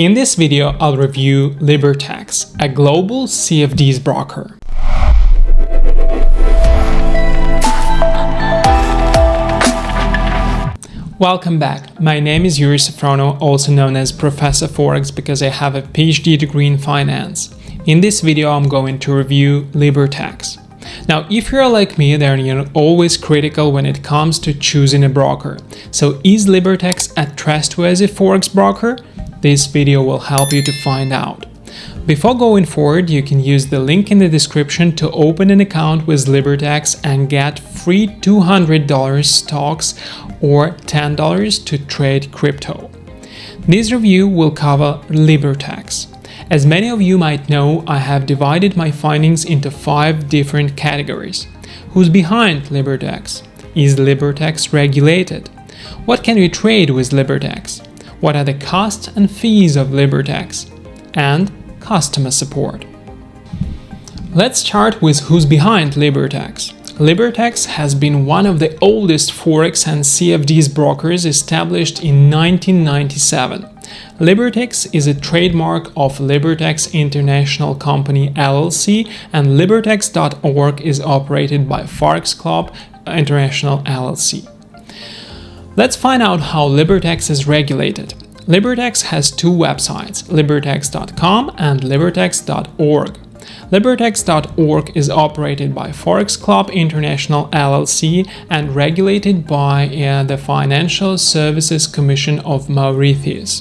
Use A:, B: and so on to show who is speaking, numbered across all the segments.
A: In this video, I'll review Libertex, a global CFDs broker. Welcome back. My name is Yuri Safrono, also known as Professor Forex because I have a PhD degree in finance. In this video, I'm going to review Libertex. Now, if you're like me, then you're always critical when it comes to choosing a broker. So is Libertex a trustworthy forex broker? This video will help you to find out. Before going forward, you can use the link in the description to open an account with Libertex and get free $200 stocks or $10 to trade crypto. This review will cover Libertex. As many of you might know, I have divided my findings into five different categories. Who's behind Libertex? Is Libertex regulated? What can we trade with Libertex? What are the costs and fees of Libertex? And customer support. Let's start with who's behind Libertex. Libertex has been one of the oldest Forex and CFDs brokers established in 1997. Libertex is a trademark of Libertex International Company LLC and Libertex.org is operated by Forex Club International LLC. Let's find out how Libertex is regulated. Libertex has two websites, libertex.com and libertex.org. Libertex.org is operated by Forex Club International LLC and regulated by uh, the Financial Services Commission of Mauritius.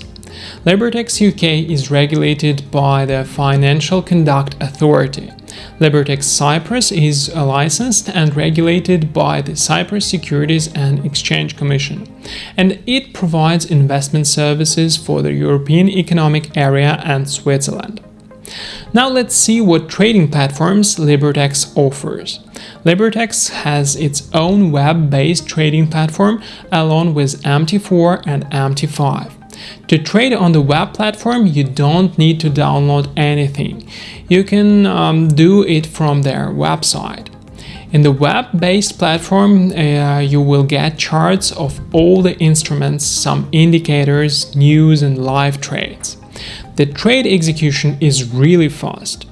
A: Libertex UK is regulated by the Financial Conduct Authority. Libertex Cyprus is licensed and regulated by the Cyprus Securities and Exchange Commission, and it provides investment services for the European Economic Area and Switzerland. Now let's see what trading platforms Libertex offers. Libertex has its own web-based trading platform along with MT4 and MT5. To trade on the web platform, you don't need to download anything. You can um, do it from their website. In the web-based platform, uh, you will get charts of all the instruments, some indicators, news and live trades. The trade execution is really fast.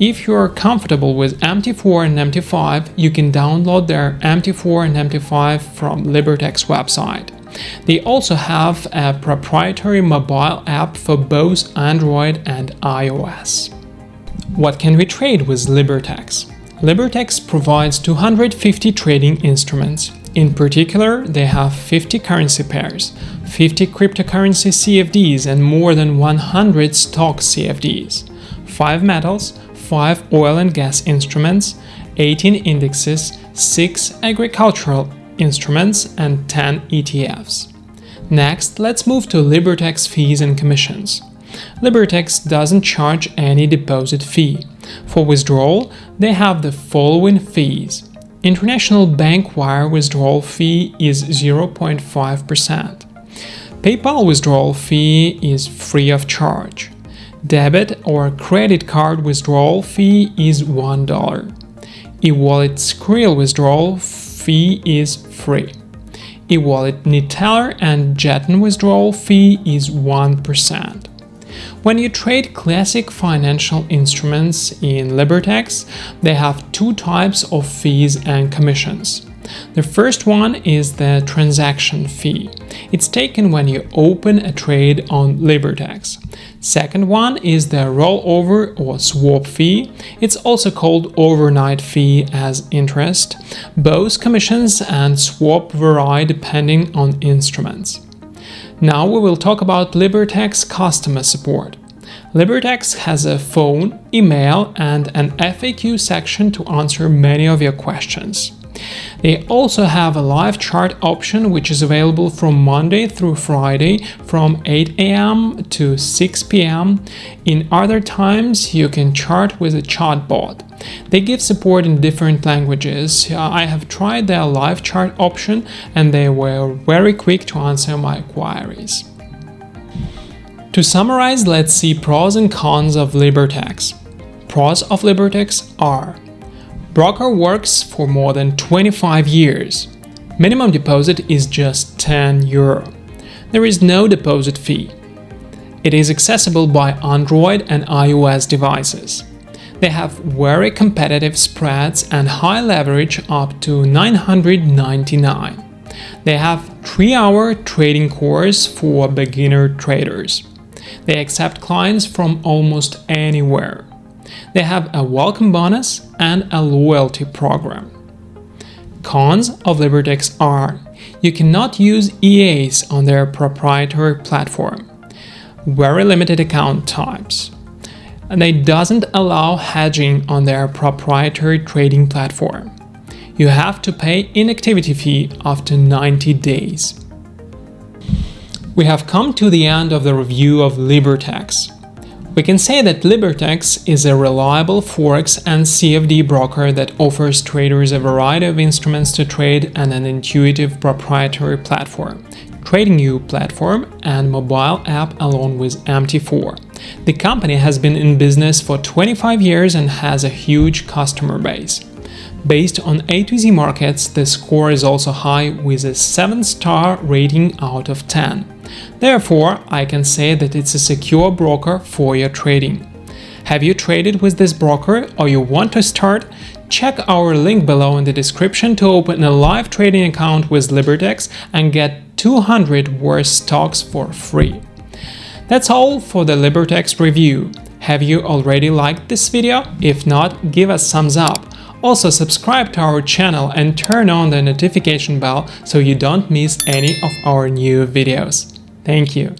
A: If you are comfortable with MT4 and MT5, you can download their MT4 and MT5 from Libertex website. They also have a proprietary mobile app for both Android and iOS. What can we trade with Libertex? Libertex provides 250 trading instruments. In particular, they have 50 currency pairs, 50 cryptocurrency CFDs and more than 100 stock CFDs, 5 metals, 5 oil and gas instruments, 18 indexes, 6 agricultural instruments and 10 ETFs. Next, let's move to Libertex fees and commissions. Libertex doesn't charge any deposit fee. For withdrawal, they have the following fees. International bank wire withdrawal fee is 0.5%. PayPal withdrawal fee is free of charge. Debit or credit card withdrawal fee is $1. E-wallet Skrill withdrawal fee is free. E-wallet Neteller and Jeton withdrawal fee is 1%. When you trade classic financial instruments in Libertex, they have two types of fees and commissions. The first one is the transaction fee. It's taken when you open a trade on Libertex. Second one is the rollover or swap fee. It's also called overnight fee as interest. Both commissions and swap vary depending on instruments. Now we will talk about Libertex customer support. Libertex has a phone, email and an FAQ section to answer many of your questions. They also have a live chart option which is available from Monday through Friday from 8 am to 6 pm. In other times you can chart with a chatbot. They give support in different languages. Uh, I have tried their live chart option and they were very quick to answer my queries. To summarize, let's see pros and cons of Libertex. Pros of Libertex are Broker works for more than 25 years. Minimum deposit is just 10 euro. There is no deposit fee. It is accessible by Android and iOS devices. They have very competitive spreads and high leverage up to 999. They have 3-hour trading course for beginner traders. They accept clients from almost anywhere. They have a welcome bonus and a loyalty program. Cons of Libertex are you cannot use EAs on their proprietary platform, very limited account types, and they doesn't allow hedging on their proprietary trading platform. You have to pay inactivity fee after 90 days. We have come to the end of the review of Libertex. We can say that Libertex is a reliable Forex and CFD broker that offers traders a variety of instruments to trade and an intuitive proprietary platform, trading TradingView platform and mobile app along with MT4. The company has been in business for 25 years and has a huge customer base. Based on A to Z markets, the score is also high with a 7-star rating out of 10. Therefore, I can say that it's a secure broker for your trading. Have you traded with this broker or you want to start? Check our link below in the description to open a live trading account with Libertex and get 200 worth stocks for free. That's all for the Libertex review. Have you already liked this video? If not, give us thumbs up. Also subscribe to our channel and turn on the notification bell so you don't miss any of our new videos. Thank you.